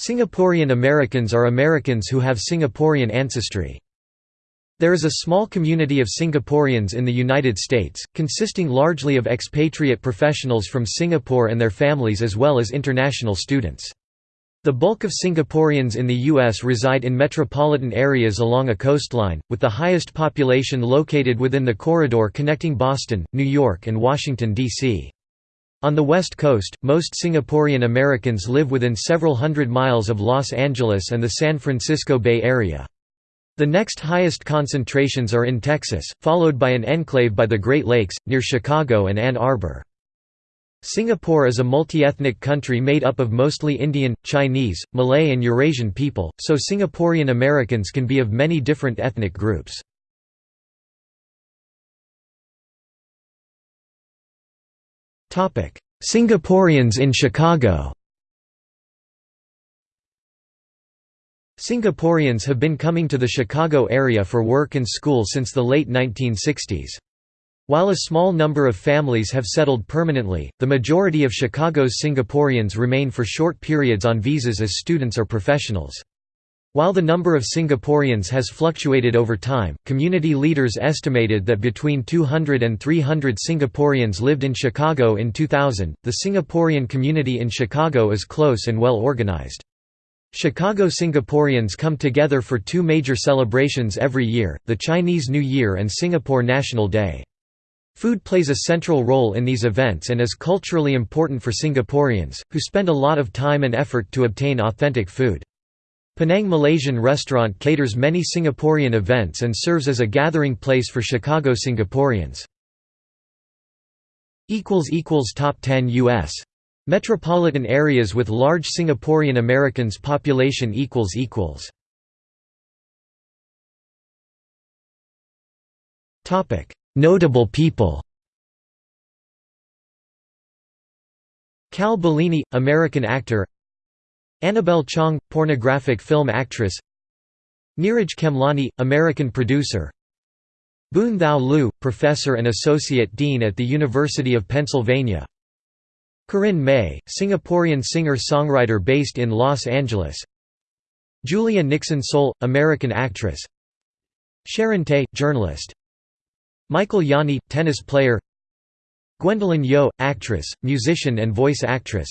Singaporean Americans are Americans who have Singaporean ancestry. There is a small community of Singaporeans in the United States, consisting largely of expatriate professionals from Singapore and their families as well as international students. The bulk of Singaporeans in the U.S. reside in metropolitan areas along a coastline, with the highest population located within the corridor connecting Boston, New York and Washington, D.C. On the West Coast, most Singaporean Americans live within several hundred miles of Los Angeles and the San Francisco Bay Area. The next highest concentrations are in Texas, followed by an enclave by the Great Lakes, near Chicago and Ann Arbor. Singapore is a multi-ethnic country made up of mostly Indian, Chinese, Malay and Eurasian people, so Singaporean Americans can be of many different ethnic groups. Singaporeans in Chicago Singaporeans have been coming to the Chicago area for work and school since the late 1960s. While a small number of families have settled permanently, the majority of Chicago's Singaporeans remain for short periods on visas as students or professionals. While the number of Singaporeans has fluctuated over time, community leaders estimated that between 200 and 300 Singaporeans lived in Chicago in 2000. The Singaporean community in Chicago is close and well organized. Chicago Singaporeans come together for two major celebrations every year, the Chinese New Year and Singapore National Day. Food plays a central role in these events and is culturally important for Singaporeans, who spend a lot of time and effort to obtain authentic food. Penang Malaysian Restaurant caters many Singaporean events and serves as a gathering place for Chicago Singaporeans. Top 10 U.S. Metropolitan areas with large Singaporean Americans population equals equals. Topic: Notable people. Cal Bellini, American actor. Annabelle Chong, pornographic film actress. Neeraj Khemlani, American producer. Boon Thau Loo, professor and associate dean at the University of Pennsylvania. Corinne May, Singaporean singer-songwriter based in Los Angeles Julia Nixon Soul American actress Sharon Tay journalist Michael Yani, tennis player Gwendoline Yeo, actress, musician and voice actress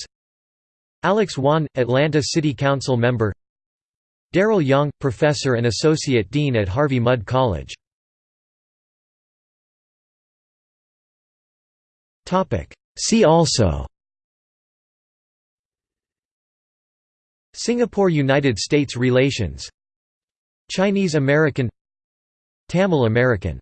Alex Wan, Atlanta City Council member. Darryl Yong, professor and associate dean at Harvey Mudd College. See also. Singapore–United States relations. Chinese American. Tamil American